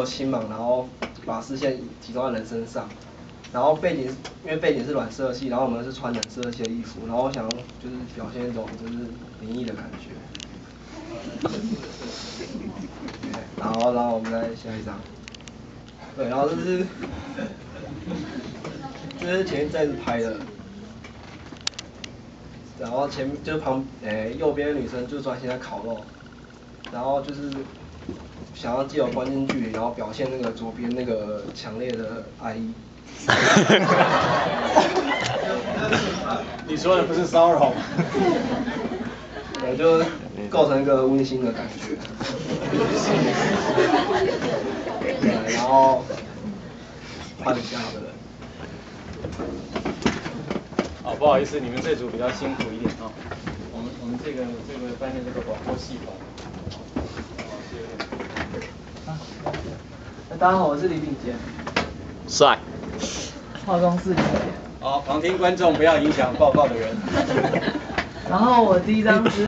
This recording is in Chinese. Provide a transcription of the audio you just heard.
有青盲，然后把视线集中在人身上，然后背景因为背景是软色系，然后我们是穿冷色系的衣服，然后我想就是表现一种就是灵异的感觉。然后然后我们再下一张，对，然后这是这是前一阵子拍的。然后前就是旁诶右边的女生就专心在烤肉，然后就是想要借由关键距离，然后表现那个左边那个强烈的爱意。你说的不是骚扰吗？对，就构成一个温馨的感觉。对，然后换下一个人。哦，不好意思，你们这组比较辛苦一点啊。我们我们这个这个班的这个广播系统。大家好，我是李炳杰。帅。化妆师李炳杰。好，旁听观众不要影响报告的人。然后我第一张是。